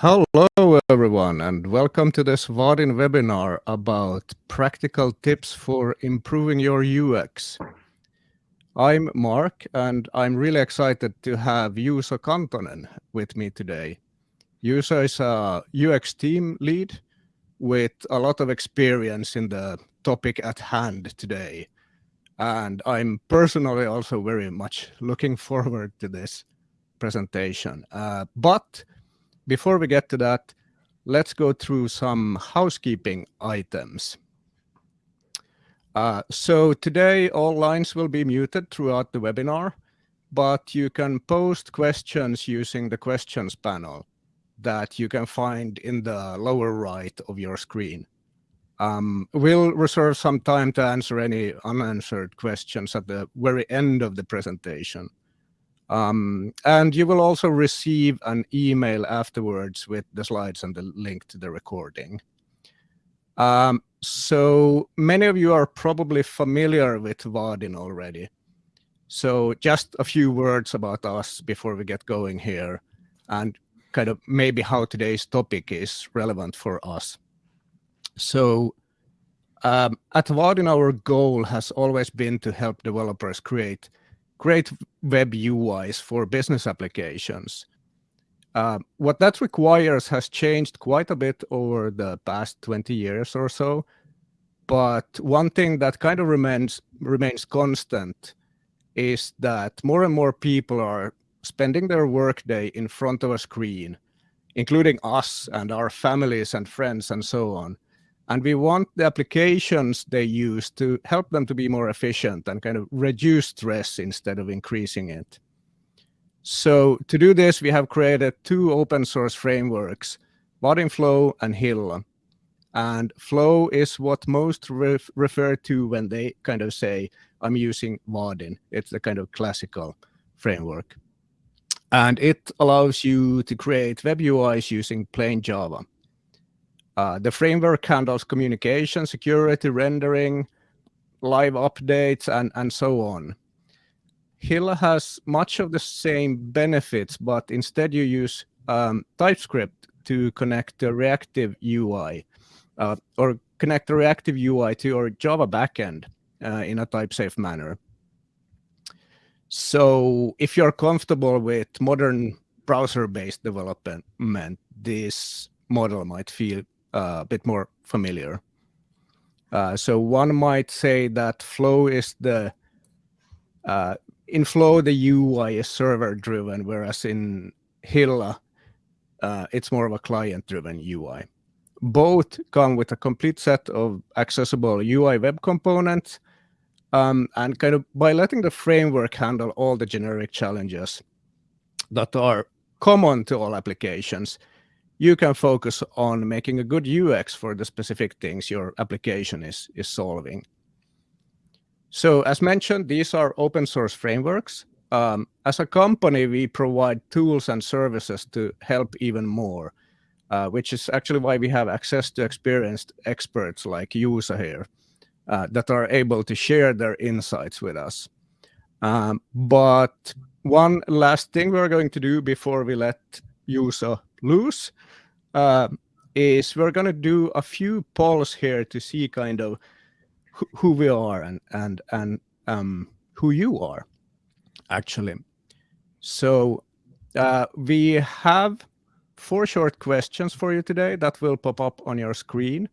Hello, everyone, and welcome to this Vaadin webinar about practical tips for improving your UX. I'm Mark, and I'm really excited to have Juuso Kantonen with me today. Juuso is a UX team lead with a lot of experience in the topic at hand today. And I'm personally also very much looking forward to this presentation. Uh, but before we get to that, let's go through some housekeeping items. Uh, so today all lines will be muted throughout the webinar, but you can post questions using the questions panel that you can find in the lower right of your screen. Um, we'll reserve some time to answer any unanswered questions at the very end of the presentation. Um, and you will also receive an email afterwards with the slides and the link to the recording. Um, so many of you are probably familiar with Vaadin already. So just a few words about us before we get going here and kind of maybe how today's topic is relevant for us. So um, at Vaadin, our goal has always been to help developers create great web UIs for business applications. Uh, what that requires has changed quite a bit over the past 20 years or so. But one thing that kind of remains remains constant is that more and more people are spending their workday in front of a screen, including us and our families and friends and so on. And we want the applications they use to help them to be more efficient and kind of reduce stress instead of increasing it. So to do this, we have created two open source frameworks, Flow and Hilla. And Flow is what most ref refer to when they kind of say, I'm using Vaadin. It's the kind of classical framework. And it allows you to create web UIs using plain Java. Uh, the framework handles communication, security, rendering, live updates, and, and so on. Hilla has much of the same benefits, but instead you use um, TypeScript to connect the reactive UI uh, or connect the reactive UI to your Java backend uh, in a type-safe manner. So if you're comfortable with modern browser-based development, this model might feel a bit more familiar. Uh, so one might say that Flow is the uh, in Flow the UI is server driven, whereas in Hilla uh, it's more of a client driven UI. Both come with a complete set of accessible UI web components, um, and kind of by letting the framework handle all the generic challenges that are common to all applications, you can focus on making a good UX for the specific things your application is, is solving. So as mentioned, these are open source frameworks. Um, as a company, we provide tools and services to help even more, uh, which is actually why we have access to experienced experts like Juuso here uh, that are able to share their insights with us. Um, but one last thing we're going to do before we let Juuso loose uh, is we're going to do a few polls here to see kind of who, who we are and and and um, who you are actually. So uh, we have four short questions for you today that will pop up on your screen.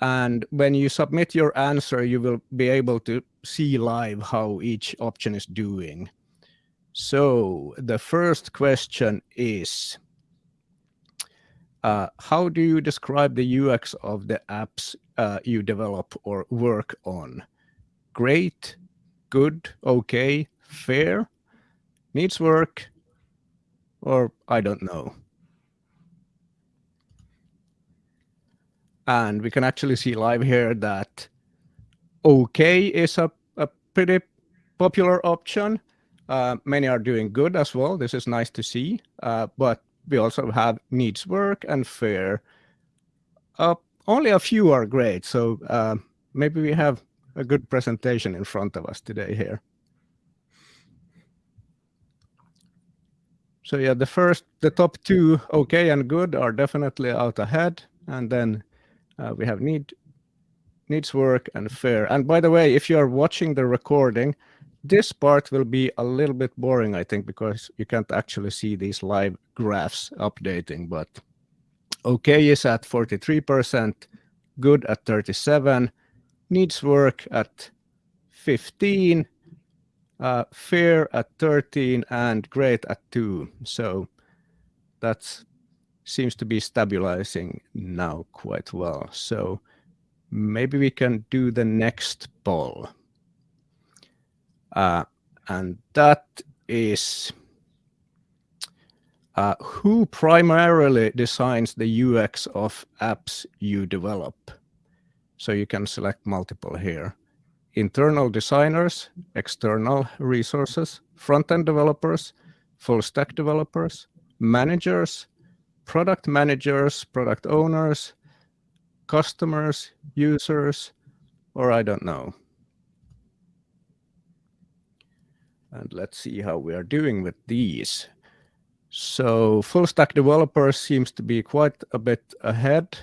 And when you submit your answer, you will be able to see live how each option is doing. So the first question is, uh, how do you describe the UX of the apps uh, you develop or work on? Great, good, okay, fair, needs work, or I don't know. And we can actually see live here that okay is a, a pretty popular option. Uh, many are doing good as well. This is nice to see, uh, but we also have needs work and fair. Uh, only a few are great, so uh, maybe we have a good presentation in front of us today here. So yeah, the first, the top two, okay and good, are definitely out ahead. And then uh, we have need, needs work and fair. And by the way, if you are watching the recording, this part will be a little bit boring, I think, because you can't actually see these live graphs updating. But okay is at 43%, good at 37, needs work at 15, uh, fair at 13, and great at 2. So that seems to be stabilizing now quite well. So maybe we can do the next poll. Uh, and that is uh, who primarily designs the UX of apps you develop? So you can select multiple here. Internal designers, external resources, front-end developers, full stack developers, managers, product managers, product owners, customers, users, or I don't know. And let's see how we are doing with these. So full stack developers seems to be quite a bit ahead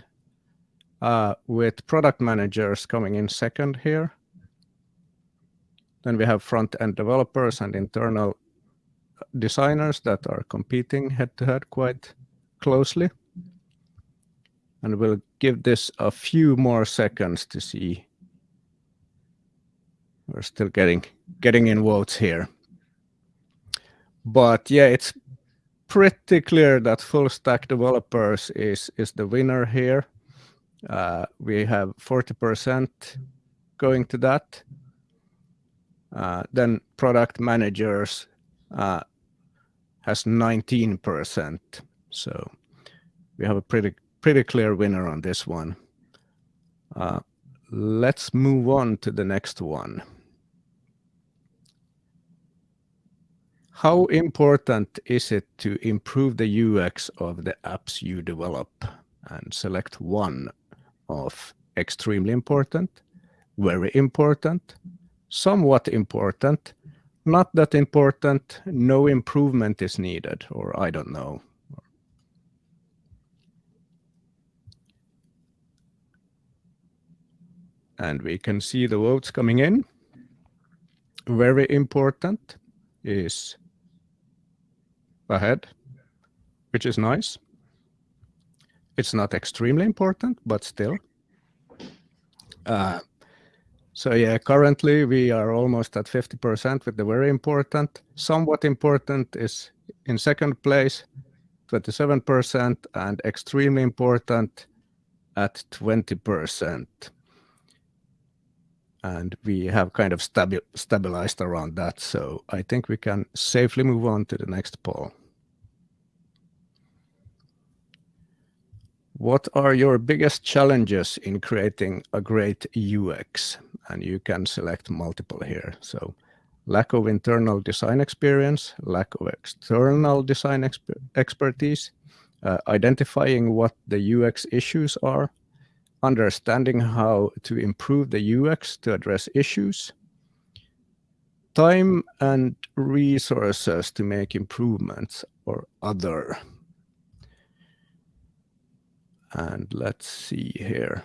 uh, with product managers coming in second here. Then we have front-end developers and internal designers that are competing head-to-head -head quite closely. And we'll give this a few more seconds to see. We're still getting getting in votes here. But yeah, it's pretty clear that full stack developers is is the winner here. Uh, we have 40% going to that. Uh, then product managers uh, has 19%. So we have a pretty pretty clear winner on this one. Uh, let's move on to the next one. How important is it to improve the UX of the apps you develop? And select one of extremely important, very important, somewhat important, not that important, no improvement is needed, or I don't know. And we can see the votes coming in. Very important is ahead, which is nice. It's not extremely important, but still. Uh, so yeah, currently we are almost at 50% with the very important. Somewhat important is in second place, 27%, and extremely important at 20%. And we have kind of stabi stabilized around that. So I think we can safely move on to the next poll. What are your biggest challenges in creating a great UX? And you can select multiple here. So lack of internal design experience, lack of external design exper expertise, uh, identifying what the UX issues are, understanding how to improve the UX to address issues, time and resources to make improvements or other. And let's see here.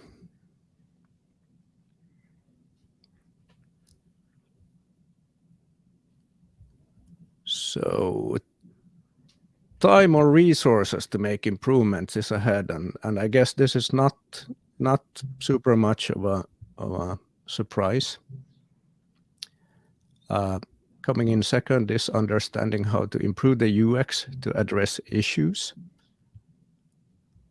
So time or resources to make improvements is ahead. And, and I guess this is not, not super much of a, of a surprise. Uh, coming in second is understanding how to improve the UX to address issues.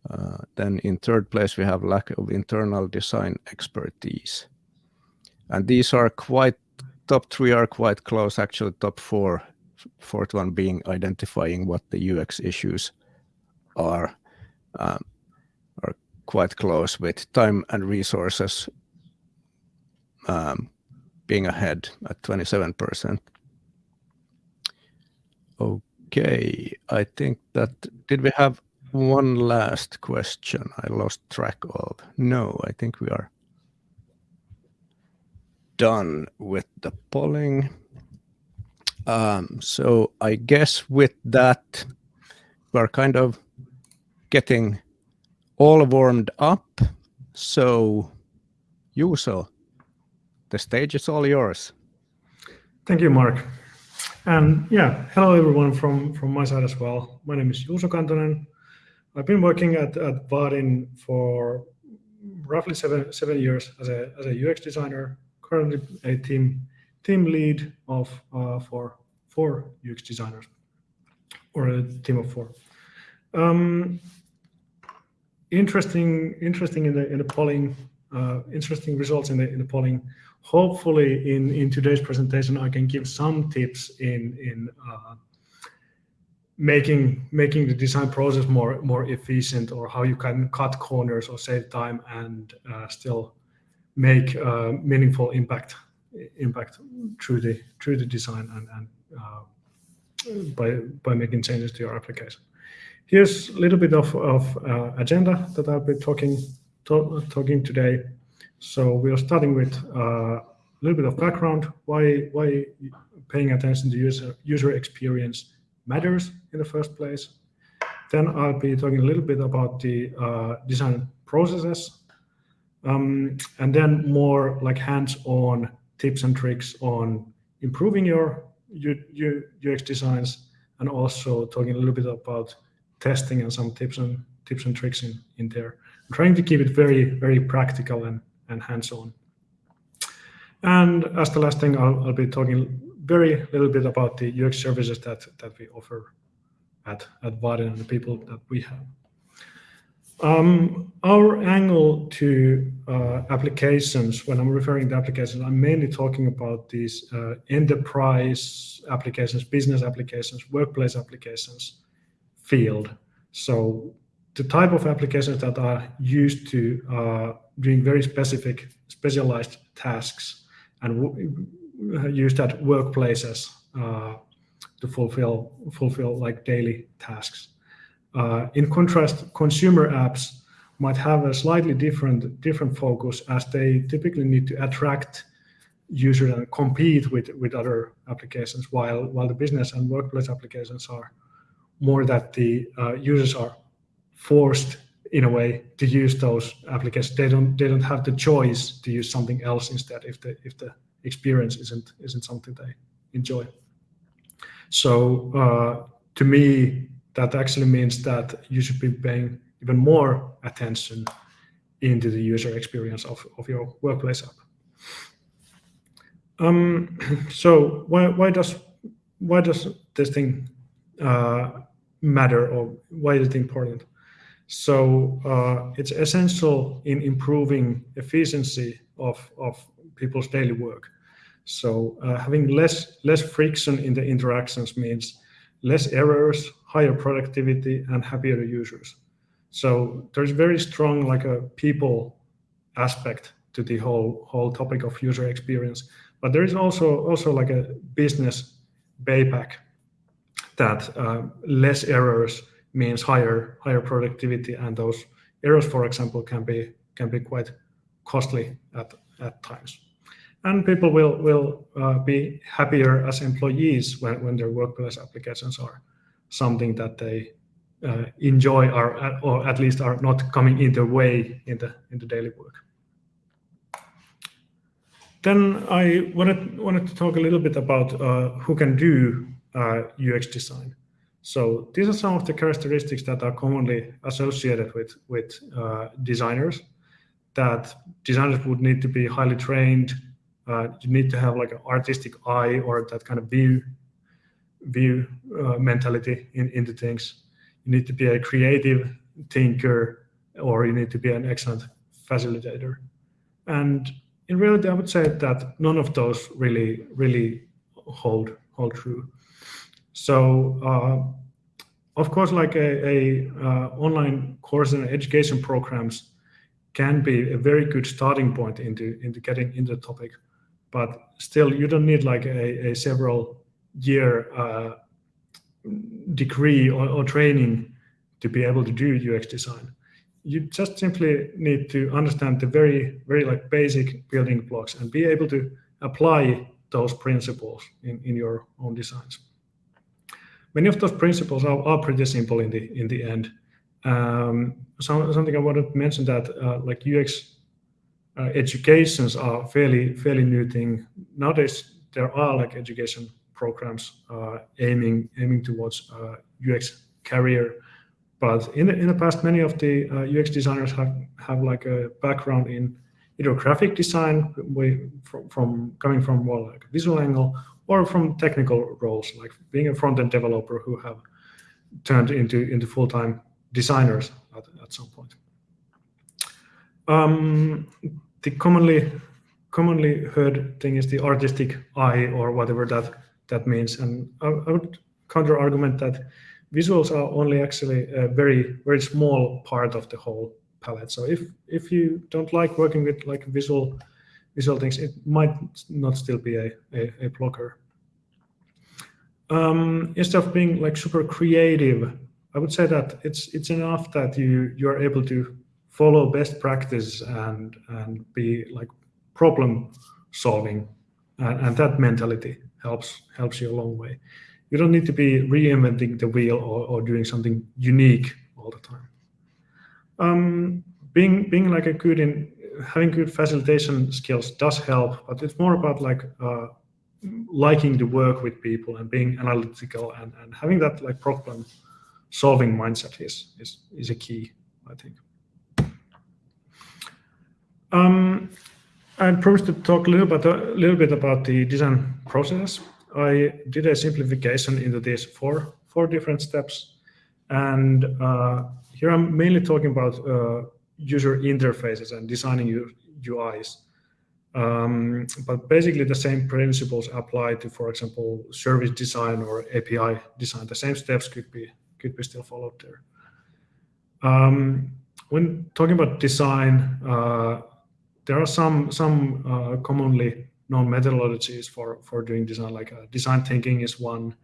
Uh, then in third place, we have lack of internal design expertise. And these are quite, top three are quite close, actually top four, fourth one being identifying what the UX issues are, um, are quite close with time and resources um, being ahead at 27%. Okay, I think that, did we have one last question I lost track of. No, I think we are done with the polling. Um, so I guess with that, we're kind of getting all warmed up. So, Juuso, the stage is all yours. Thank you, Mark. And yeah, hello everyone from, from my side as well. My name is Juuso Kantonen. I've been working at, at Vaadin for roughly seven, seven years as a, as a UX designer, currently a team, team lead of uh, for four UX designers or a team of four. Um, interesting, interesting in the in the polling, uh, interesting results in the in the polling. Hopefully, in in today's presentation, I can give some tips in in uh, making making the design process more more efficient, or how you can cut corners or save time and uh, still make uh, meaningful impact impact through the through the design and and uh, by by making changes to your application. Here's a little bit of, of uh, agenda that I'll be talking to, talking today. So we are starting with uh, a little bit of background, why why paying attention to user user experience matters in the first place. Then I'll be talking a little bit about the uh, design processes, um, and then more like hands-on tips and tricks on improving your UX designs, and also talking a little bit about testing and some tips and tips and tricks in, in there. I'm trying to keep it very, very practical and, and hands-on. And as the last thing, I'll, I'll be talking very little bit about the UX services that, that we offer at, at Vaadin and the people that we have. Um, our angle to uh, applications, when I'm referring to applications, I'm mainly talking about these uh, enterprise applications, business applications, workplace applications, field. So the type of applications that are used to uh, doing very specific, specialized tasks and used at workplaces uh, to fulfill fulfill like daily tasks. Uh, in contrast, consumer apps might have a slightly different different focus as they typically need to attract users and compete with with other applications, while while the business and workplace applications are more that the uh, users are forced in a way to use those applications. They don't they don't have the choice to use something else instead if the if the experience isn't isn't something they enjoy. So uh, to me, that actually means that you should be paying even more attention into the user experience of, of your workplace app. Um, so why why does why does this thing uh, matter or why is it important? So uh, it's essential in improving efficiency of, of people's daily work. So uh, having less, less friction in the interactions means less errors, higher productivity, and happier users. So there's very strong like a people aspect to the whole whole topic of user experience, but there is also also like a business payback that uh, less errors means higher higher productivity, and those errors, for example, can be can be quite costly at at times. And people will will uh, be happier as employees when when their workplace applications are something that they uh, enjoy or or at least are not coming in their way in the in the daily work. Then I wanted wanted to talk a little bit about uh, who can do UX design. So these are some of the characteristics that are commonly associated with, with uh, designers that designers would need to be highly trained. Uh, you need to have like an artistic eye or that kind of view view uh, mentality in, into things. You need to be a creative thinker or you need to be an excellent facilitator. And in reality, I would say that none of those really, really hold hold true. So uh, of course, like a, a uh, online course and education programs can be a very good starting point into into getting into the topic, but still you don't need like a, a several year uh, degree or, or training to be able to do UX design. You just simply need to understand the very very like basic building blocks and be able to apply those principles in, in your own designs. Many of those principles are, are pretty simple in the in the end. Um, some, something I wanted to mention that uh, like UX uh, educations are fairly fairly new thing nowadays. There are like education programs uh, aiming aiming towards UX uh, career, but in the, in the past, many of the UX uh, designers have have like a background in either graphic design, from, from coming from more like a visual angle, or from technical roles, like being a front-end developer who have turned into into full-time designers at, at some point. Um, the commonly commonly heard thing is the artistic eye or whatever that that means, and I, I would counter argument that visuals are only actually a very very small part of the whole palette. So if if you don't like working with like visual visual things, it might not still be a, a, a blocker. Um, instead of being like super creative, I would say that it's it's enough that you you are able to follow best practice and and be like problem solving, and, and that mentality helps helps you a long way. You don't need to be reinventing the wheel or, or doing something unique all the time. Um, being being like a good in having good facilitation skills does help, but it's more about like uh, liking to work with people and being analytical and, and having that like problem solving mindset is is is a key, I think. Um, I promised to talk a little bit a little bit about the design process. I did a simplification into these four four different steps, and uh, here I'm mainly talking about uh, user interfaces and designing UIs. Um, but basically the same principles apply to, for example, service design or API design. The same steps could be could be still followed there. Um, when talking about design, uh, there are some some uh, commonly known methodologies for for doing design. Like uh, design thinking is one.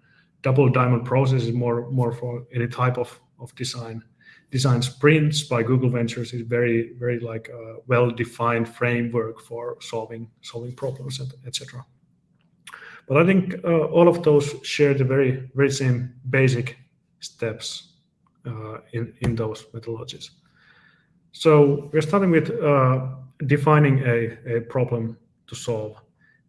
Double diamond process is more more for any type of of design design sprints by Google Ventures is very, very like a well-defined framework for solving solving problems, etc. But I think uh, all of those share the very, very same basic steps uh, in in those methodologies. So we're starting with uh, defining a, a problem to solve.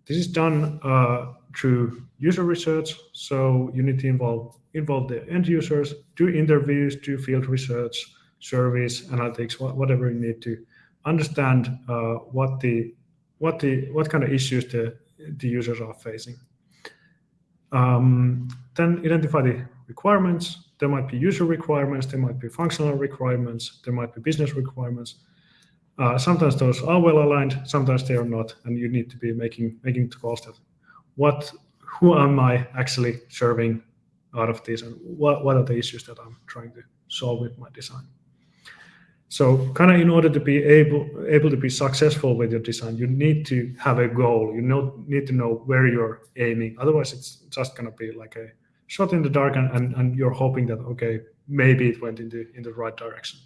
This is done uh, through user research. So you need to involve involve the end users, do interviews, do field research, surveys, analytics, whatever you need to understand uh, what the what the what kind of issues the the users are facing. Um, then identify the requirements. There might be user requirements, there might be functional requirements, there might be business requirements. Uh, sometimes those are well aligned, sometimes they are not, and you need to be making making the calls that what who am I actually serving out of this and what, what are the issues that I'm trying to solve with my design. So kind of in order to be able able to be successful with your design, you need to have a goal. You know, need to know where you're aiming. Otherwise, it's just going to be like a shot in the dark and, and, and you're hoping that, okay, maybe it went in the, in the right direction.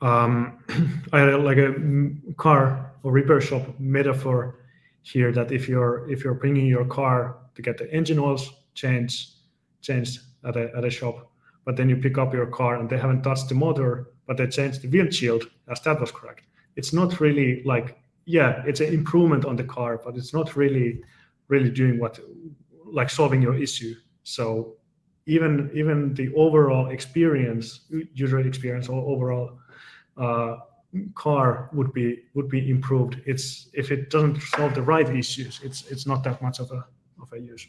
Um, I had like a car or repair shop metaphor here that if you're if you're bringing your car to get the engine oils changed changed at a, at a shop, but then you pick up your car and they haven't touched the motor, but they changed the windshield, as that was correct. It's not really like, yeah, it's an improvement on the car, but it's not really really doing what like solving your issue. So even even the overall experience, user experience or overall uh, car would be would be improved. It's if it doesn't solve the right issues, it's it's not that much of a of a use.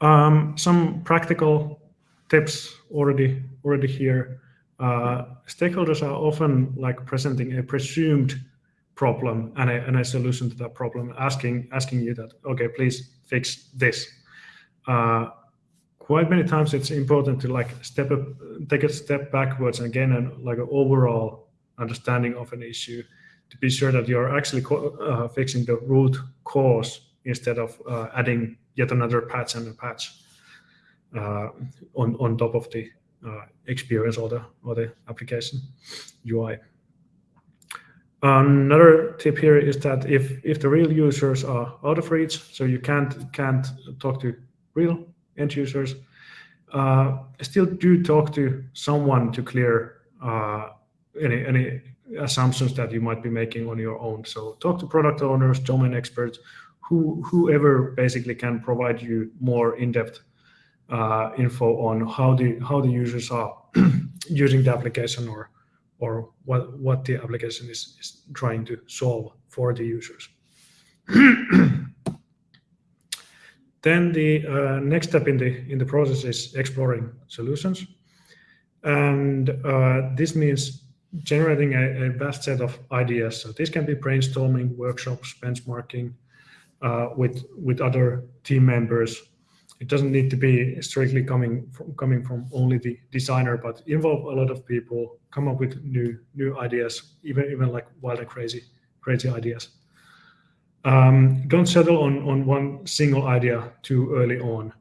Um, some practical tips already already here. Uh, stakeholders are often like presenting a presumed problem and a, and a solution to that problem, asking asking you that okay, please fix this. Uh, quite many times it's important to like step up, take a step backwards again and gain an like an overall understanding of an issue to be sure that you're actually uh, fixing the root cause instead of uh, adding yet another patch and a patch uh, on on top of the uh, experience or the or the application UI. Another tip here is that if, if the real users are out of reach, so you can't, can't talk to real end users, uh, still do talk to someone to clear uh, any, any assumptions that you might be making on your own. So talk to product owners, domain experts, who, whoever basically can provide you more in-depth uh, info on how the how the users are using the application or or what what the application is, is trying to solve for the users. then the uh, next step in the in the process is exploring solutions, and uh, this means generating a, a, vast set of ideas. So this can be brainstorming, workshops, benchmarking uh, with with other team members it doesn't need to be strictly coming from coming from only the designer, but involve a lot of people, come up with new new ideas, even even like wild and crazy crazy ideas. Um, don't settle on on one single idea too early on.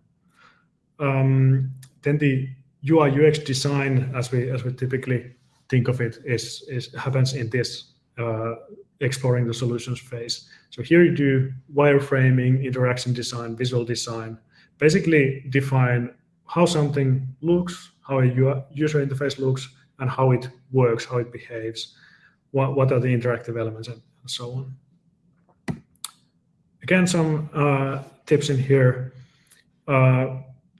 Um, then the UI UX design, as we as we typically think of it, is is happens in this uh, exploring the solutions phase. So here you do wireframing, interaction design, visual design, basically define how something looks, how a user interface looks, and how it works, how it behaves, what, what are the interactive elements, and so on. Again, some uh, tips in here. Uh,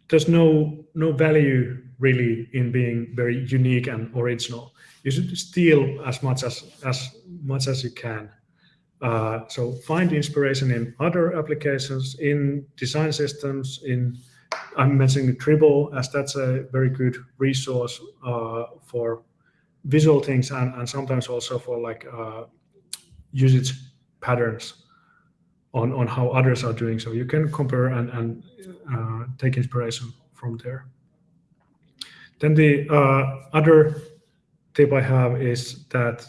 there's no no value really in being very unique and original. You should steal as much as as much as you can. Uh, so find inspiration in other applications, in design systems, in I'm mentioning Dribbble as that's a very good resource uh, for visual things and, and sometimes also for like uh, usage patterns on, on how others are doing. So you can compare and, and uh, take inspiration from there. Then the uh, other tip I have is that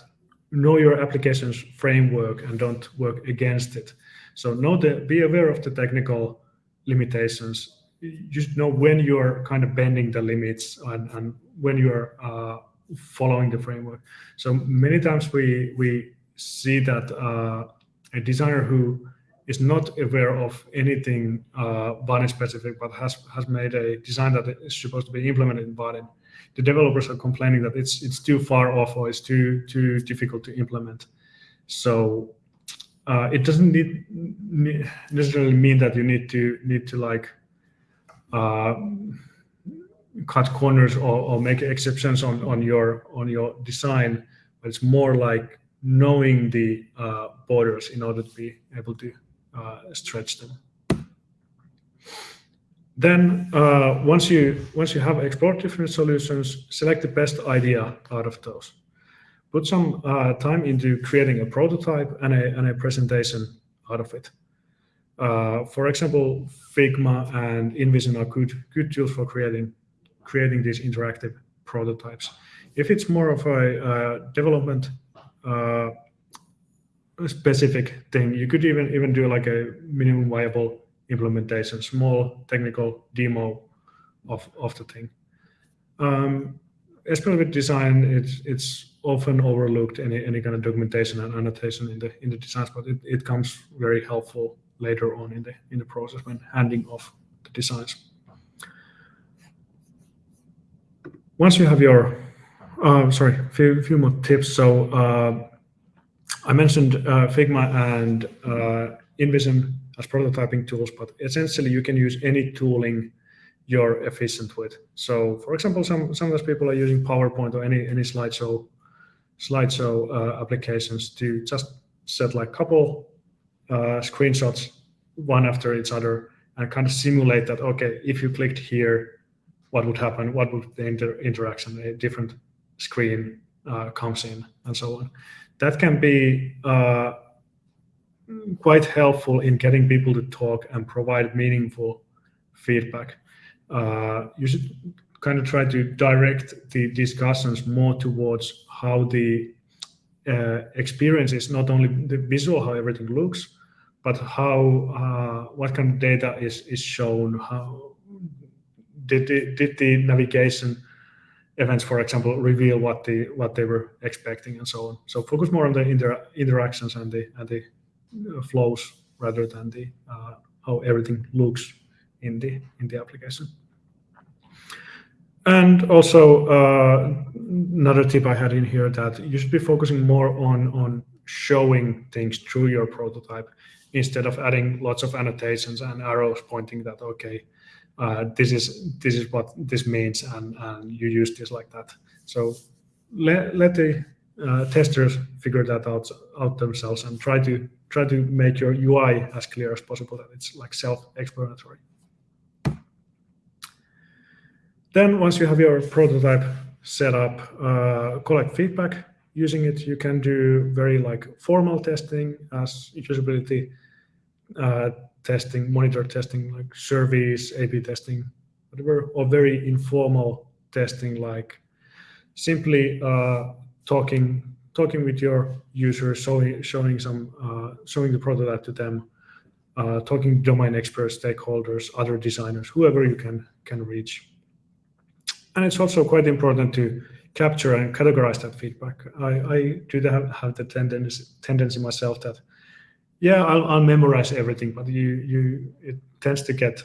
know your application's framework and don't work against it. So know the, be aware of the technical limitations. Just know when you're kind of bending the limits and, and when you're uh, following the framework. So many times we we see that uh, a designer who is not aware of anything uh, Vaadin specific, but has has made a design that is supposed to be implemented in Vaadin, the developers are complaining that it's it's too far off or it's too too difficult to implement. So uh, it doesn't need, need, necessarily mean that you need to need to like uh, cut corners or, or make exceptions on on your on your design, but it's more like knowing the uh, borders in order to be able to uh, stretch them. Then uh, once you once you have explored different solutions, select the best idea out of those. Put some uh, time into creating a prototype and a, and a presentation out of it. Uh, for example, Figma and InVision are good good tools for creating creating these interactive prototypes. If it's more of a uh, development uh, specific thing, you could even even do like a minimum viable implementation, small technical demo of, of the thing. Um, especially with design, it's it's often overlooked any any kind of documentation and annotation in the in the designs, but it, it comes very helpful later on in the in the process when handing off the designs. Once you have your, uh, sorry, few, few more tips. So uh, I mentioned uh, Figma and uh, InVision as prototyping tools, but essentially you can use any tooling you're efficient with. So for example, some sometimes people are using PowerPoint or any any slideshow slideshow uh, applications to just set like couple uh, screenshots one after each other and kind of simulate that okay if you clicked here what would happen what would the inter interaction a different screen uh, comes in and so on that can be uh, quite helpful in getting people to talk and provide meaningful feedback. Uh, you should kind of try to direct the discussions more towards how the uh, experience is not only the visual, how everything looks, but how uh, what kind of data is is shown. How did the, did the navigation events, for example, reveal what the what they were expecting and so on. So focus more on the inter interactions and the and the uh, flows rather than the uh, how everything looks in the in the application. And also uh, another tip I had in here that you should be focusing more on on showing things through your prototype instead of adding lots of annotations and arrows pointing that okay uh, this is this is what this means and, and you use this like that. So let, let the uh, testers figure that out out themselves and try to try to make your UI as clear as possible that it's like self-explanatory. Then once you have your prototype set up uh, collect feedback. Using it you can do very like formal testing as usability uh, testing, monitor testing, like surveys, A/B testing, whatever, or very informal testing, like simply uh, talking talking with your users, showing showing some uh, showing the prototype to them, uh, talking domain experts, stakeholders, other designers, whoever you can can reach. And it's also quite important to capture and categorize that feedback. I, I do have, have the tendency tendency myself that yeah, I'll, I'll memorize everything, but you you it tends to get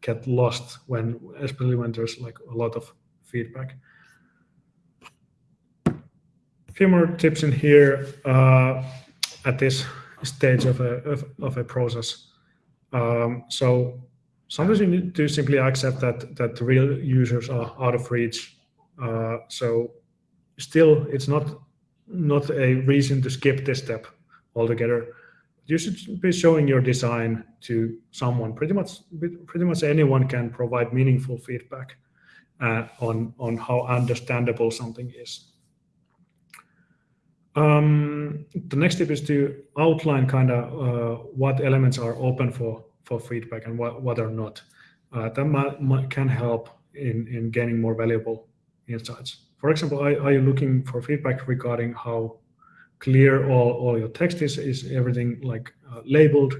get lost when especially when there's like a lot of feedback. A few more tips in here uh, at this stage of a of, of a process. Um, so sometimes you need to simply accept that that the real users are out of reach. Uh, so still, it's not not a reason to skip this step altogether you should be showing your design to someone. Pretty much, pretty much anyone can provide meaningful feedback uh, on on how understandable something is. Um, the next step is to outline kind of uh, what elements are open for for feedback and what what are not. Uh, that might, might, can help in in gaining more valuable insights. For example, are, are you looking for feedback regarding how clear all, all your text is is everything like uh, labeled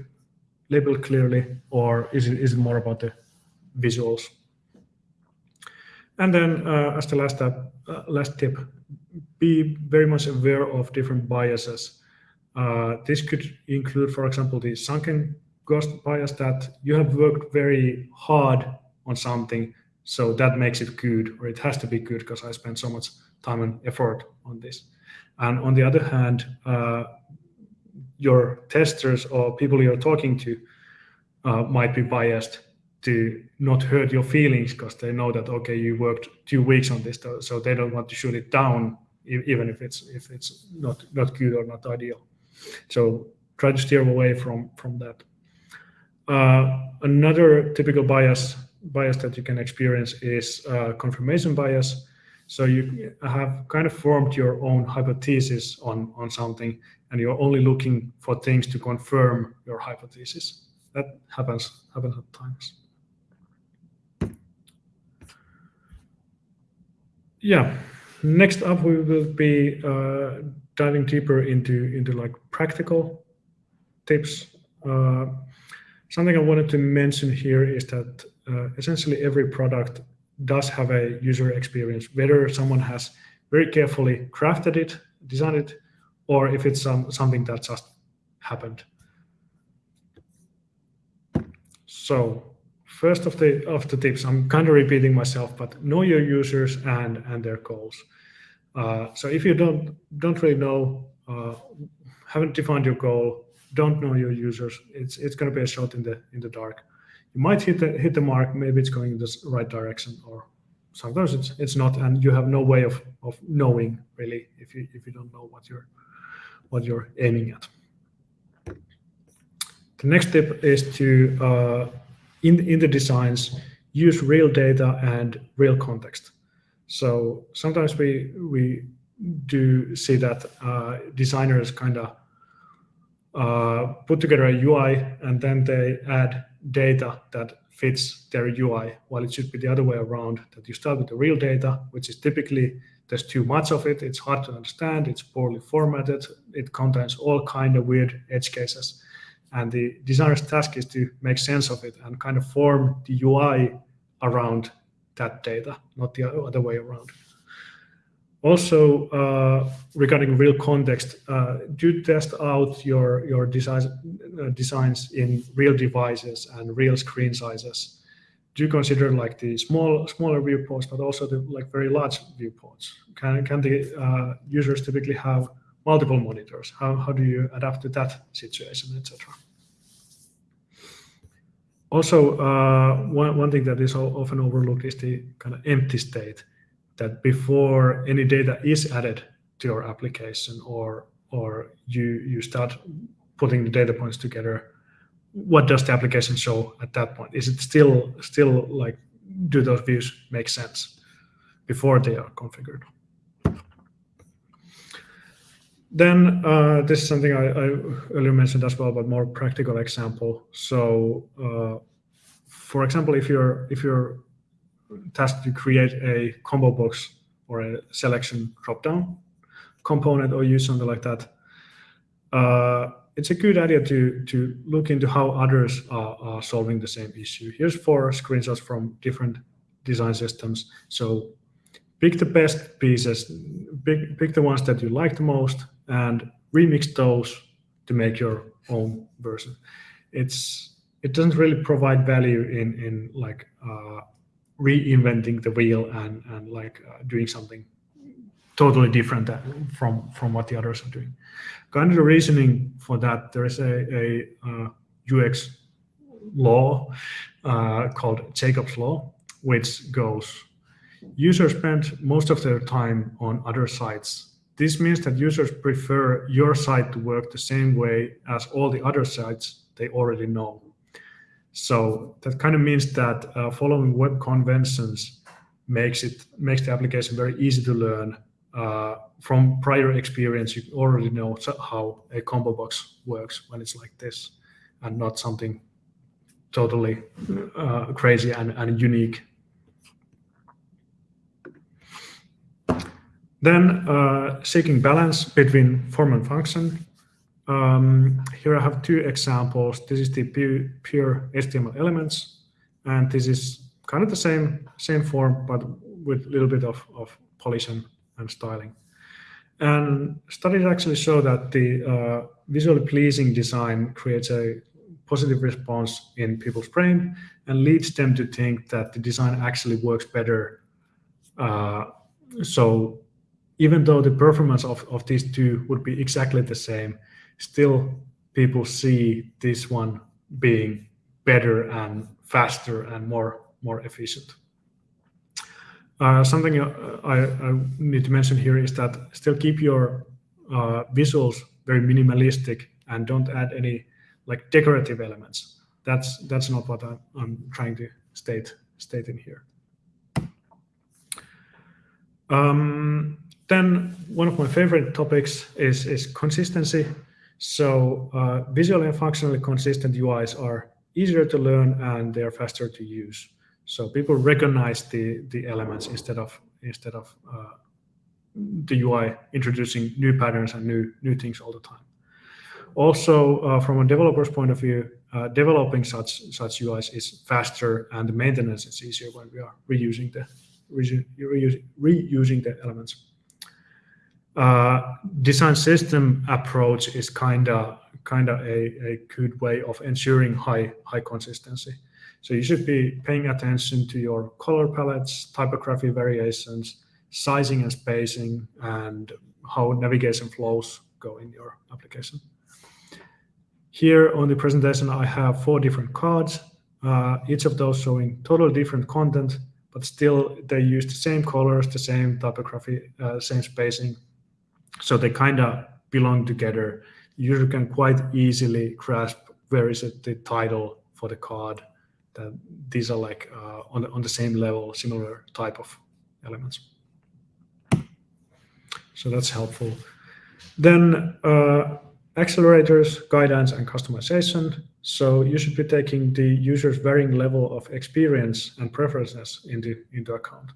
labeled clearly or is it is it more about the visuals? And then uh, as the last step uh, last tip be very much aware of different biases. Uh, this could include for example the sunken cost bias that you have worked very hard on something so that makes it good or it has to be good because i spent so much time and effort on this and on the other hand, uh, your testers or people you're talking to uh, might be biased to not hurt your feelings because they know that okay you worked two weeks on this so they don't want to shoot it down even if it's if it's not not good or not ideal. So try to steer away from from that. Uh, another typical bias bias that you can experience is uh, confirmation bias so you have kind of formed your own hypothesis on, on something, and you're only looking for things to confirm your hypothesis. That happens, happens at times. Yeah, next up we will be uh, diving deeper into, into like practical tips. Uh, something I wanted to mention here is that uh, essentially every product does have a user experience, whether someone has very carefully crafted it, designed it, or if it's some, something that just happened. So first of the of the tips, I'm kind of repeating myself, but know your users and and their goals. Uh, so if you don't don't really know, uh, haven't defined your goal, don't know your users, it's it's going to be a shot in the in the dark you might hit the hit the mark. Maybe it's going in the right direction or sometimes it's it's not. And you have no way of of knowing really if you if you don't know what you're what you're aiming at. The next tip is to uh, in in the designs use real data and real context. So sometimes we we do see that uh, designers kind of uh, put together a UI and then they add data that fits their UI, while it should be the other way around, that you start with the real data, which is typically there's too much of it, it's hard to understand, it's poorly formatted, it contains all kind of weird edge cases. And the designer's task is to make sense of it and kind of form the UI around that data, not the other way around. Also, uh, regarding real context, uh, do test out your your designs uh, designs in real devices and real screen sizes. Do you consider like the small smaller viewports, but also the like very large viewports. Can can the uh, users typically have multiple monitors? How how do you adapt to that situation, etc. Also, uh, one one thing that is often overlooked is the kind of empty state that before any data is added to your application or or you you start putting the data points together what does the application show at that point is it still still like do those views make sense before they are configured then uh, this is something I, I, earlier mentioned as well, but more practical example. So, uh, for example, if you're if you're tasked to create a combo box or a selection dropdown component or use something like that, uh, it's a good idea to, to look into how others are, are solving the same issue. Here's four screenshots from different design systems. So pick the best pieces, pick, pick the ones that you like the most, and remix those to make your own version. It's it doesn't really provide value in in like uh, reinventing the wheel and and like uh, doing something totally different from from what the others are doing. Kind of the reasoning for that, there is a, a uh, UX law uh, called Jakob's law, which goes: users spend most of their time on other sites. This means that users prefer your site to work the same way as all the other sites they already know. So that kind of means that uh, following web conventions makes it makes the application very easy to learn. Uh, from prior experience, you already know how a combo box works when it's like this, and not something totally uh, crazy and, and unique. Then uh, seeking balance between form and function. Um, here I have two examples. This is the pure, HTML elements, and this is kind of the same same form, but with a little bit of, of polish and, and styling. And studies actually show that the uh, visually pleasing design creates a positive response in people's brain and leads them to think that the design actually works better. Uh, so even though the performance of, of these two would be exactly the same, still people see this one being better and faster and more more efficient. Uh, something uh, I, I, need to mention here is that still keep your uh, visuals very minimalistic and don't add any like decorative elements. That's that's not what I'm, I'm trying to state state in here. Um, then one of my favorite topics is is consistency. So uh, visually and functionally consistent UIs are easier to learn and they're faster to use. So people recognize the the elements instead of instead of uh, the UI introducing new patterns and new new things all the time. Also, uh, from a developer's point of view, uh, developing such such UIs is faster and the maintenance is easier when we are reusing the reusing, reusing the elements uh, design system approach is kind of kind of a, a good way of ensuring high high consistency. So you should be paying attention to your color palettes, typography variations, sizing and spacing, and how navigation flows go in your application. Here on the presentation, I have four different cards, uh, each of those showing totally different content, but still they use the same colors, the same typography, uh, same spacing, so they kind of belong together. You can quite easily grasp where is it the title for the card. That these are like uh, on the, on the same level, similar type of elements. So that's helpful. Then uh, accelerators, guidance, and customization. So you should be taking the user's varying level of experience and preferences into, into account.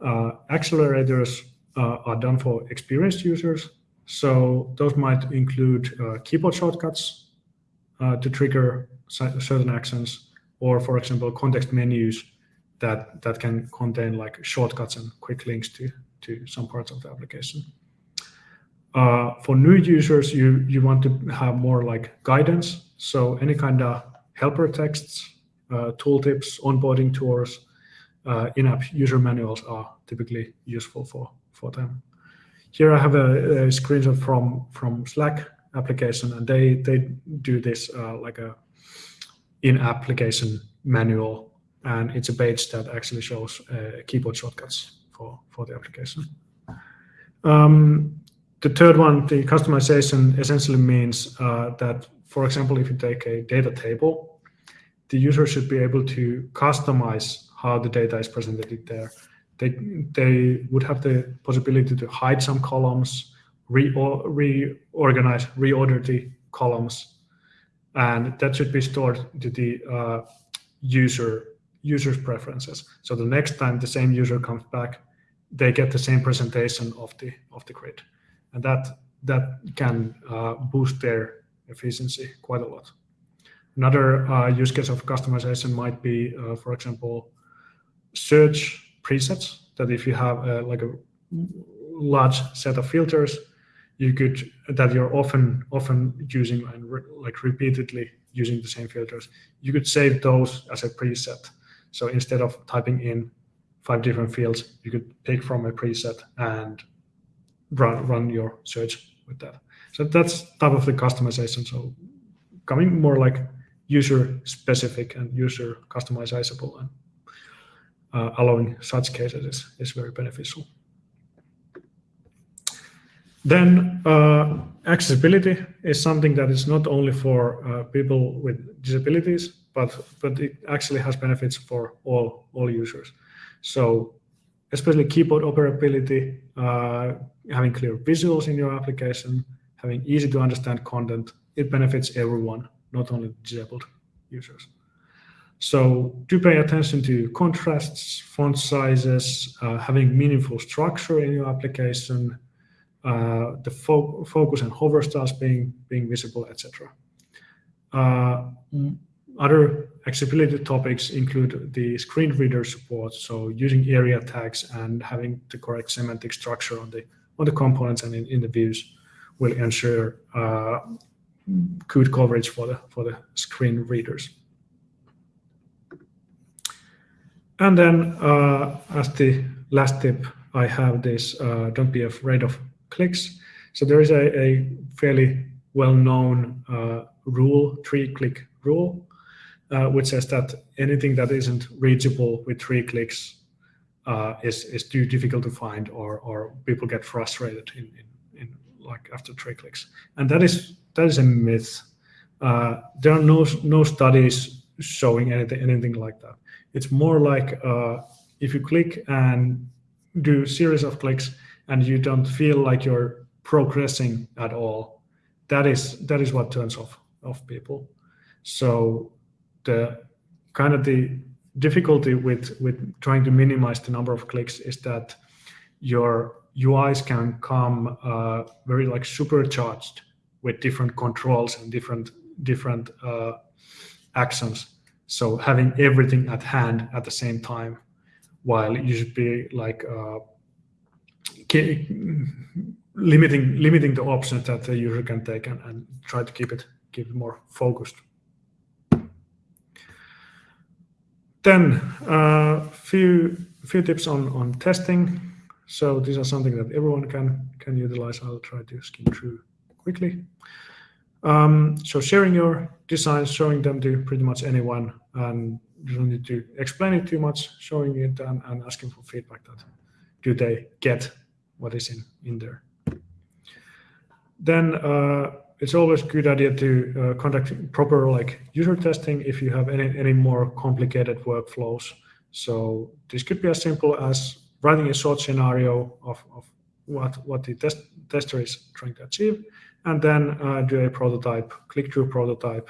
Uh, accelerators are done for experienced users. So those might include uh, keyboard shortcuts uh, to trigger certain actions, or for example, context menus that that can contain like shortcuts and quick links to to some parts of the application. Uh, for new users, you, you want to have more like guidance. So any kind of helper texts, uh, tooltips, onboarding tours, uh, in-app user manuals are typically useful for, for them. Here I have a, a screenshot from, from Slack application, and they, they do this uh, like a in-application manual, and it's a page that actually shows uh, keyboard shortcuts for, for the application. Um, the third one, the customization essentially means uh, that, for example, if you take a data table, the user should be able to customize how the data is presented there. They, they would have the possibility to hide some columns, re reorganize, reorder the columns, and that should be stored to the uh, user user's preferences. So the next time the same user comes back, they get the same presentation of the of the grid, and that that can uh, boost their efficiency quite a lot. Another uh, use case of customization might be, uh, for example, search presets. That if you have uh, like a large set of filters, you could that you're often often using and re like repeatedly using the same filters, you could save those as a preset. So instead of typing in five different fields, you could pick from a preset and run run your search with that. So that's type of the customization. So coming more like user specific and user customizable and uh, allowing such cases is, is very beneficial. Then uh, accessibility is something that is not only for uh, people with disabilities, but but it actually has benefits for all all users. So especially keyboard operability, uh, having clear visuals in your application, having easy to understand content, it benefits everyone, not only disabled users. So do pay attention to contrasts, font sizes, uh, having meaningful structure in your application, uh, the fo focus and hover styles being, being visible, etc. Uh, other accessibility topics include the screen reader support, so using ARIA tags and having the correct semantic structure on the on the components and in, in the views will ensure uh, good coverage for the for the screen readers. And then uh, as the last tip, I have this, uh, don't be afraid of clicks. So there is a, a fairly well-known uh, rule, three click rule, uh, which says that anything that isn't reachable with three clicks uh, is, is too difficult to find or, or people get frustrated in, in, in like after three clicks. And that is, that is a myth. Uh, there are no, no studies showing anything, anything like that. It's more like uh, if you click and do series of clicks and you don't feel like you're progressing at all, that is that is what turns off off people. So the kind of the difficulty with with trying to minimize the number of clicks is that your UIs can come uh, very like supercharged with different controls and different different uh, actions so having everything at hand at the same time, while you should be like uh, limiting limiting the options that the user can take and, and try to keep it keep it more focused. Then a uh, few few tips on on testing. So these are something that everyone can can utilize. I'll try to skim through quickly. Um, so sharing your designs, showing them to pretty much anyone, and you don't need to explain it too much, showing it and, and asking for feedback that do they get what is in, in there. Then uh, it's always a good idea to uh, conduct proper like user testing if you have any, any more complicated workflows. So this could be as simple as writing a short scenario of, of what, what the test, tester is trying to achieve, and then uh, do a prototype, click through prototype,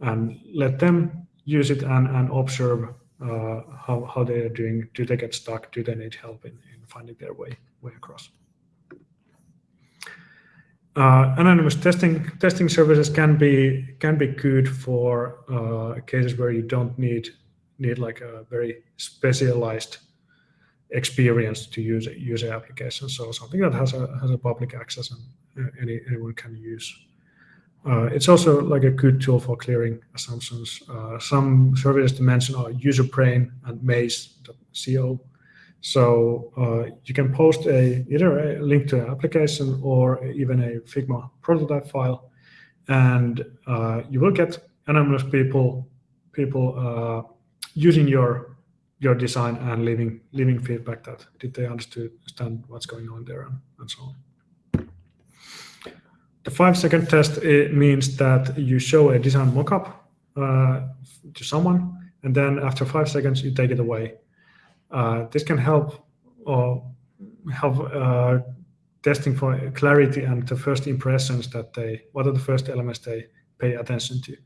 and let them use it and, and observe uh, how, how they are doing. Do they get stuck? Do they need help in, in finding their way, way across? Uh, anonymous testing testing services can be can be good for uh, cases where you don't need need like a very specialized experience to use use a application. So something that has a has a public access and any anyone can use. Uh, it's also like a good tool for clearing assumptions. Uh, some services to mention are UserBrain and Maze.co. So uh, you can post a either a link to an application or even a Figma prototype file, and uh, you will get anonymous people people uh, using your your design and leaving leaving feedback that did they understand what's going on there and, and so on. The five second test means that you show a design mockup uh, to someone, and then after five seconds, you take it away. Uh, this can help or help uh, testing for clarity and the first impressions that they, what are the first elements they pay attention to.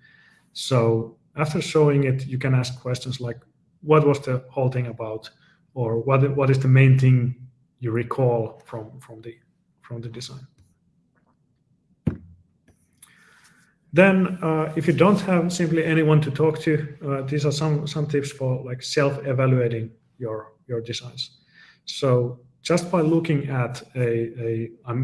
So after showing it, you can ask questions like, what was the whole thing about? Or what, what is the main thing you recall from, from, the, from the design? Then, uh, if you don't have simply anyone to talk to, uh, these are some some tips for like self-evaluating your your designs. So just by looking at a, a I'm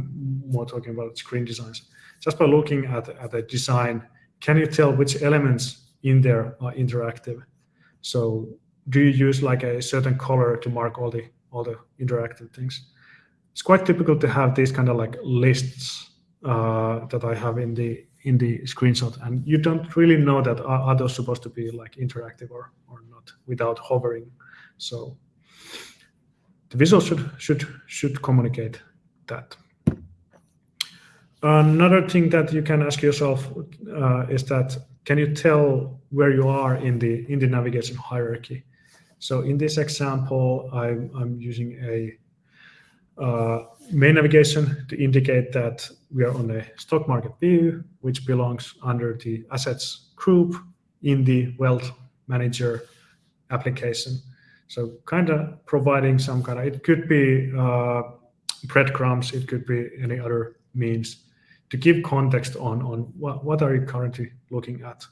more talking about screen designs. Just by looking at at a design, can you tell which elements in there are interactive? So do you use like a certain color to mark all the all the interactive things? It's quite typical to have these kind of like lists uh, that I have in the in the screenshot and you don't really know that are, are those supposed to be like interactive or, or not without hovering. So the visual should should should communicate that. Another thing that you can ask yourself uh, is that can you tell where you are in the in the navigation hierarchy? So in this example i'm, I'm using a uh, main navigation to indicate that we are on a stock market view, which belongs under the assets group in the wealth manager application. So kind of providing some kind of, it could be uh, breadcrumbs, it could be any other means to give context on, on what, what are you currently looking at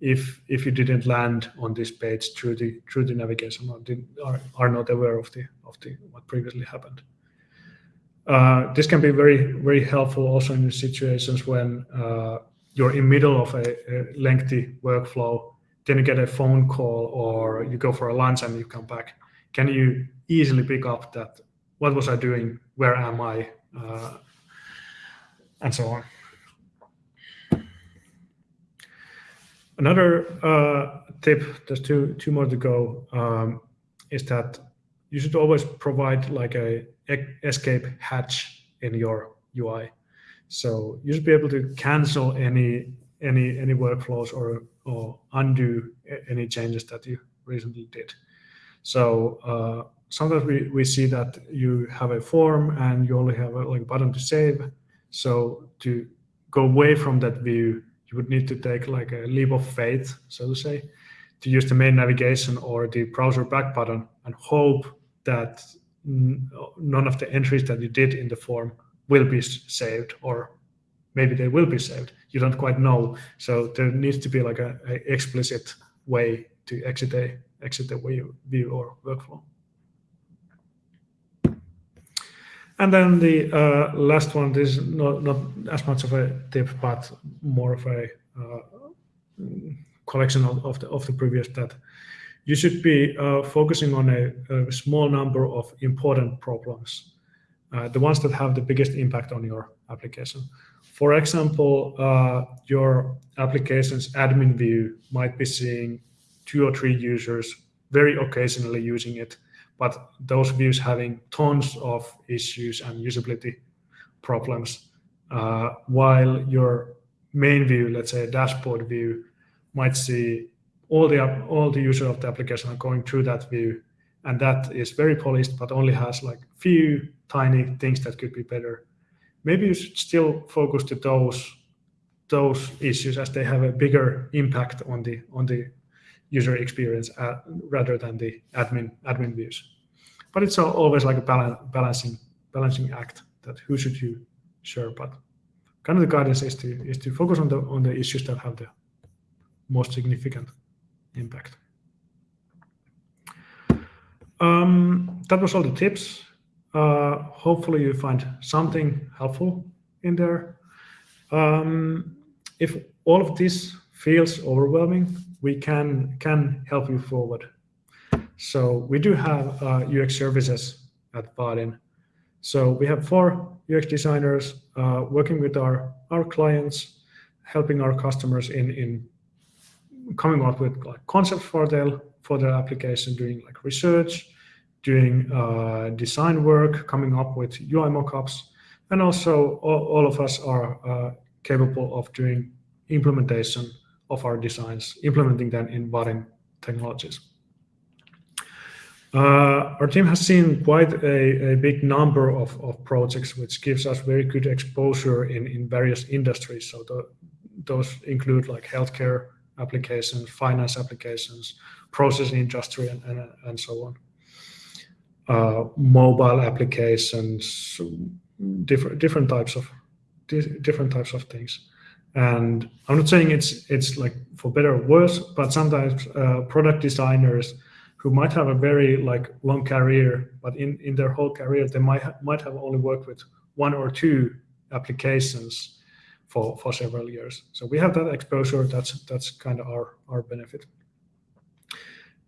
if if you didn't land on this page through the through the navigation or did, are, are not aware of the of the what previously happened. Uh, this can be very, very helpful also in situations when uh, you're in middle of a, a, lengthy workflow, then you get a phone call or you go for a lunch and you come back. Can you easily pick up that, what was I doing, where am I, uh, and so on. Another uh, tip, there's two, two more to go, um, is that you should always provide like a escape hatch in your UI. So you should be able to cancel any any any workflows or or undo any changes that you recently did. So uh, sometimes we, we see that you have a form and you only have a like button to save. So to go away from that view, you would need to take like a leap of faith, so to say, to use the main navigation or the browser back button and hope that none of the entries that you did in the form will be saved or maybe they will be saved. You don't quite know. So there needs to be like a, a explicit way to exit a exit a view or workflow and then the uh, last one this is not, not as much of a tip but more of a uh, collection of, of the of the previous that you should be uh, focusing on a, a, small number of important problems, uh, the ones that have the biggest impact on your application. For example, uh, your application's admin view might be seeing two or three users very occasionally using it, but those views having tons of issues and usability problems, uh, while your main view, let's say a dashboard view, might see all the all the user of the application are going through that view. And that is very polished but only has like few tiny things that could be better. Maybe you should still focus to those those issues as they have a bigger impact on the on the user experience uh, rather than the admin admin views. But it's always like a balance, balancing balancing act that who should you share but kind of the guidance is to is to focus on the on the issues that have the most significant impact. Um, that was all the tips. Uh, hopefully you find something helpful in there. Um, if all of this feels overwhelming, we can can help you forward. So we do have uh, UX services at Vaadin. So we have four UX designers uh, working with our our clients, helping our customers in in coming up with like concepts for their for their application, doing like research, doing uh, design work, coming up with UI mockups, and also all, all of us are uh, capable of doing implementation of our designs, implementing them in Vaadin technologies. Uh, our team has seen quite a, a big number of, of, projects, which gives us very good exposure in, in various industries. So the, those include like healthcare applications, finance applications, process industry, and, and, and so on. Uh, mobile applications, different different types of different types of things. And I'm not saying it's it's like for better or worse, but sometimes uh, product designers who might have a very like long career, but in in their whole career they might ha might have only worked with one or two applications for for several years. So we have that exposure. That's that's kind of our our benefit.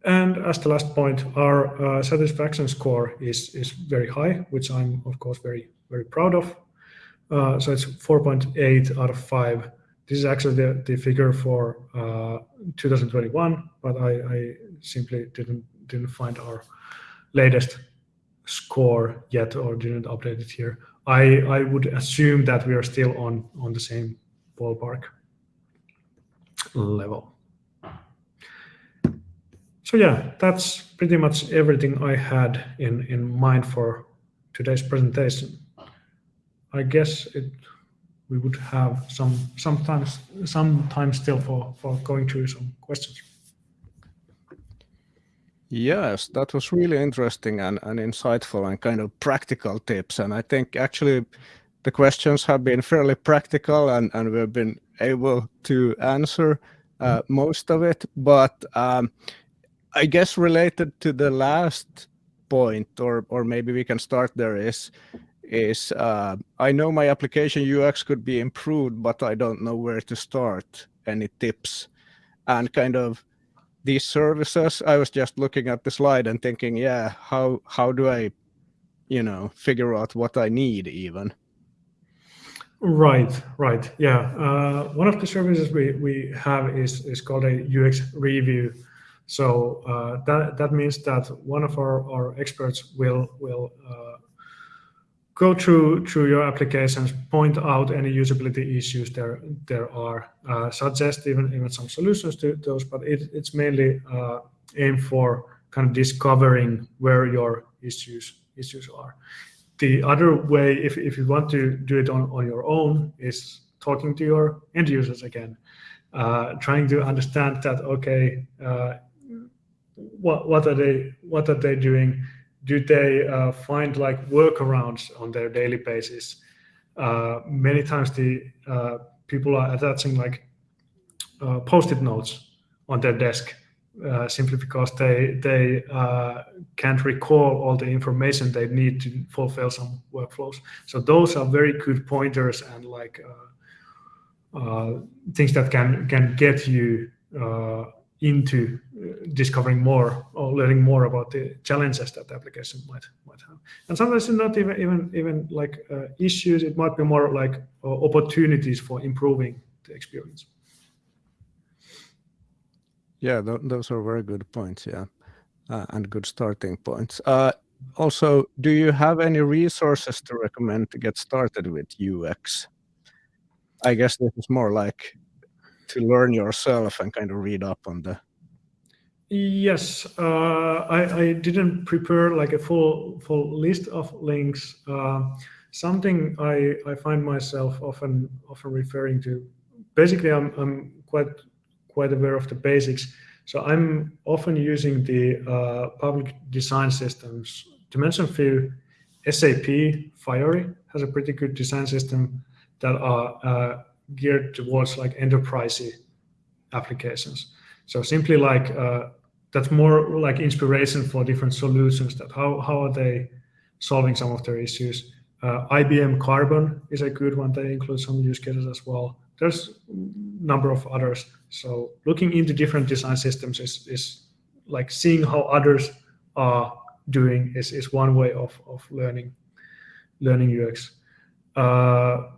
And as the last point, our uh, satisfaction score is is very high, which I'm of course very very proud of. Uh, so it's 4.8 out of 5. This is actually the, the figure for uh, 2021, but I, I, simply didn't didn't find our latest score yet or didn't update it here. I, I would assume that we are still on, on the same ballpark level. So yeah, that's pretty much everything I had in, in mind for today's presentation. I guess it we would have some sometimes some time still for for going through some questions. Yes, that was really interesting and, and insightful and kind of practical tips. And I think actually the questions have been fairly practical and, and we've been able to answer uh, mm-hmm. most of it. But um, I guess related to the last point, or or maybe we can start there, is is uh, I know my application UX could be improved, but I don't know where to start. Any tips? And kind of these services, I was just looking at the slide and thinking, yeah, how how do I, you know, figure out what I need even? Right, right, yeah. Uh, one of the services we we have is is called a UX review. So uh, that that means that one of our, our experts will will uh, go through through your applications, point out any usability issues there there are, uh, suggest even even some solutions to those. But it, it's mainly uh, aimed for kind of discovering where your issues issues are. The other way, if if you want to do it on on your own, is talking to your end users again, uh, trying to understand that okay, uh, what what are they what are they doing do they uh, find like workarounds on their daily basis? Uh, many times the uh, people are attaching like uh, post-it notes on their desk uh, simply because they they uh, can't recall all the information they need to fulfill some workflows. So those are very good pointers and like things that can can get you into discovering more or learning more about the challenges that the application might might have. And sometimes it's not even even even like uh, issues. It might be more like uh, opportunities for improving the experience. Yeah, th those are very good points. Yeah, uh, and good starting points. Uh, also, do you have any resources to recommend to get started with UX? I guess this is more like to learn yourself and kind of read up on the Yes, uh, I, I, didn't prepare like a full full list of links. Uh, something I, I find myself often often referring to. Basically, I'm I'm quite quite aware of the basics. So I'm often using the uh, public design systems. To mention a few, SAP Fiori has a pretty good design system that are uh, geared towards like enterprise applications. So simply like uh, that's more like inspiration for different solutions. That how how are they solving some of their issues? Uh, IBM Carbon is a good one. They include some use cases as well. There's a number of others. So looking into different design systems is, is like seeing how others are doing is, is one way of, of learning learning UX. Uh,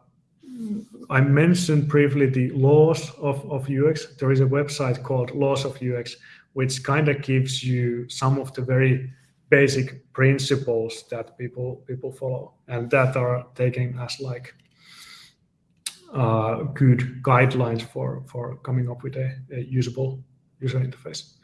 I mentioned briefly the laws of, of UX. There is a website called Laws of UX, which kind of gives you some of the very basic principles that people people follow and that are taken as like uh, good guidelines for for coming up with a, a usable user interface.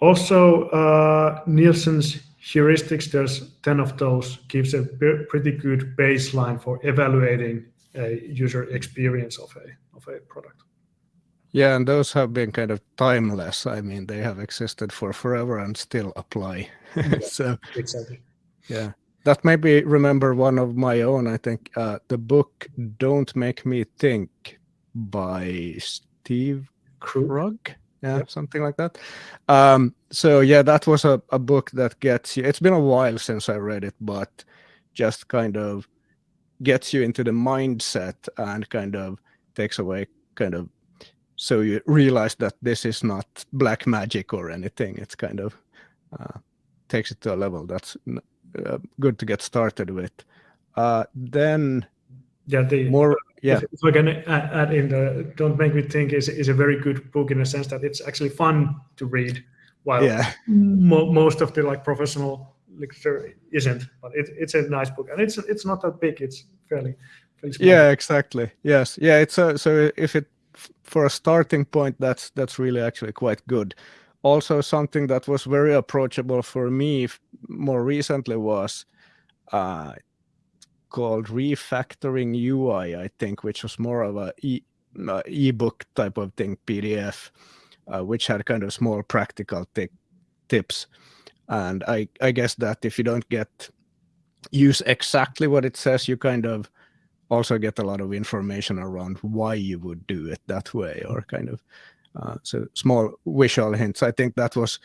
Also, uh, Nielsen's heuristics, there's 10 of those, gives a pretty good baseline for evaluating a user experience of a of a product. Yeah, and those have been kind of timeless. I mean, they have existed for forever and still apply. Yeah, so exactly. Yeah, that made me remember one of my own. I think uh, the book "Don't Make Me Think" by Steve Krug. Yeah, yep. something like that. Um, so yeah, that was a, a book that gets you. It's been a while since I read it, but just kind of gets you into the mindset and kind of takes away kind of so you realize that this is not black magic or anything. It's kind of uh, takes it to a level that's uh, good to get started with. Uh, then yeah the more yeah. if, we're gonna add in the don't make me think is, is a very good book in a sense that it's actually fun to read while yeah. mo most of the like professional literature isn't but it, it's a nice book. And it's it's not that big it's fairly, fairly yeah exactly. Yes. Yeah it's a, so if it for a starting point that's that's really actually quite good also something that was very approachable for me more recently was uh, called refactoring UI, I think, which was more of a e uh, ebook type of thing, PDF, uh, which had kind of small practical tips. And I, I guess that if you don't get use exactly what it says, you kind of also get a lot of information around why you would do it that way or kind of uh, so small visual hints. I think that was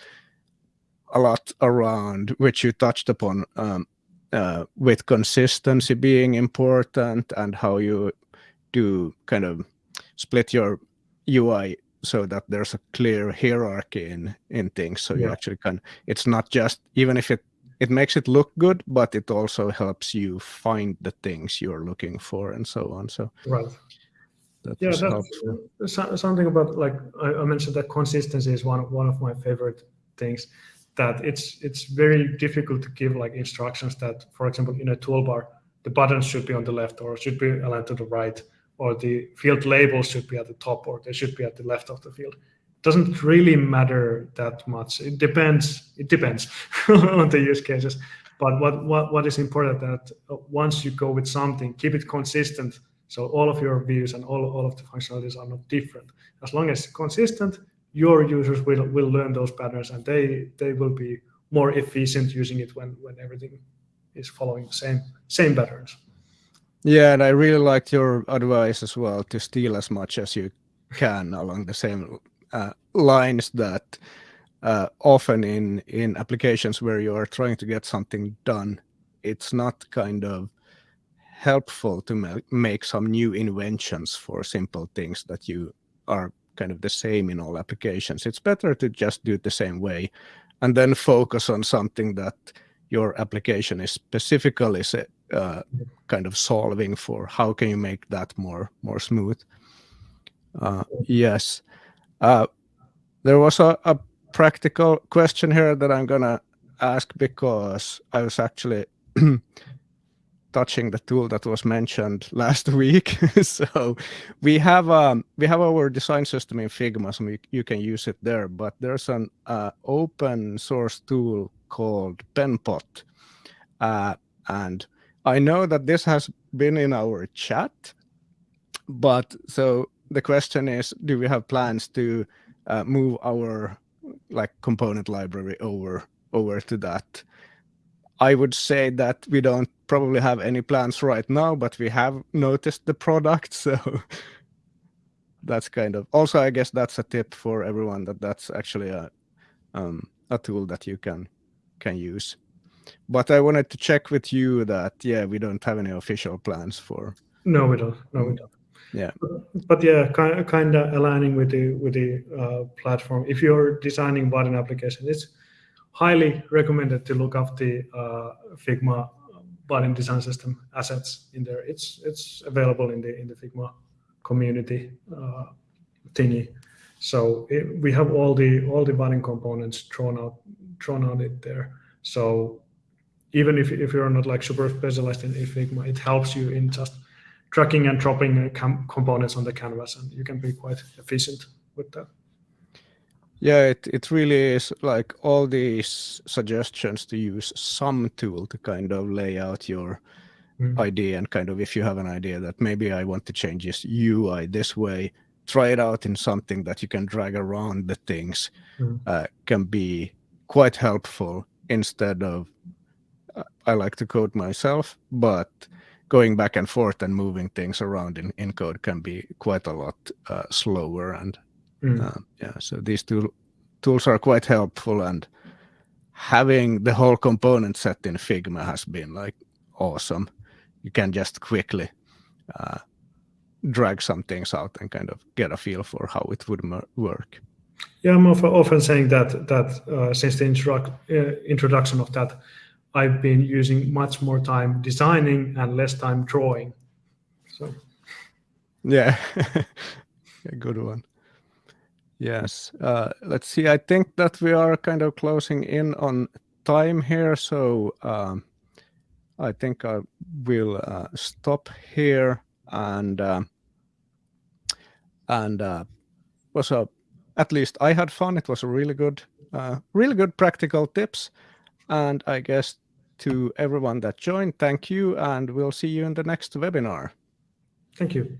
a lot around which you touched upon um, uh, with consistency being important and how you do kind of split your UI so that there's a clear hierarchy in in things so yeah. you actually can it's not just even if it it makes it look good but it also helps you find the things you're looking for and so on. So right. that yeah that's something about like I, I mentioned that consistency is one of one of my favorite things that it's it's very difficult to give like instructions that, for example, in a toolbar, the buttons should be on the left or should be aligned to the right, or the field labels should be at the top or they should be at the left of the field. Doesn't really matter that much. It depends. It depends on the use cases. But what, what, what is important that uh, once you go with something, keep it consistent. So all of your views and all, all of the functionalities are not different. As long as consistent, your users will will learn those patterns and they they will be more efficient using it when when everything is following the same same patterns yeah and i really liked your advice as well to steal as much as you can along the same lines that uh, often in in applications where you are trying to get something done it's not kind of helpful to make some new inventions for simple things that you are kind of the same in all applications. It's better to just do it the same way and then focus on something that your application is specifically uh, kind of solving for. How can you make that more more smooth? Uh, yes. Uh, there was a, a practical question here that I'm gonna ask because I was actually touching the tool that was mentioned last week. so we have um, we have our design system in Figma, so we, you can use it there. But there's an uh, open source tool called Penpot, uh, and I know that this has been in our chat. But so the question is, do we have plans to uh, move our like component library over over to that? I would say that we don't probably have any plans right now, but we have noticed the product. So that's kind of also, I guess that's a tip for everyone that that's actually a um, a tool that you can can use. But I wanted to check with you that yeah, we don't have any official plans for. No, we don't. No, we don't. Yeah. But, but yeah, kind kind of aligning with the with the uh, platform. If you're designing Vaadin application, it's highly recommended to look up the uh, Figma Vaadin design system assets in there. It's it's available in the in the Figma community uh, thingy. So it, we have all the all the Vaadin components drawn out drawn out it there. So even if if you're not like super specialized in Figma, it helps you in just tracking and dropping uh, components on the canvas, and you can be quite efficient with that. Yeah, it, it really is like all these suggestions to use some tool to kind of lay out your mm. idea and kind of if you have an idea that maybe I want to change this UI this way, try it out in something that you can drag around the things mm. uh, can be quite helpful instead of uh, I like to code myself, but going back and forth and moving things around in, in code can be quite a lot uh, slower and Mm. Uh, yeah, so these two tools are quite helpful, and having the whole component set in Figma has been like awesome. You can just quickly uh, drag some things out and kind of get a feel for how it would work. Yeah, I'm often saying that that uh, since the uh, introduction of that, I've been using much more time designing and less time drawing. So, yeah, a good one. Yes. Uh, let's see. I think that we are kind of closing in on time here. So um, I think I will uh, stop here and uh, and was a at least I had fun. It was a really good, uh, really good practical tips. And I guess to everyone that joined, thank you, and we'll see you in the next webinar. Thank you.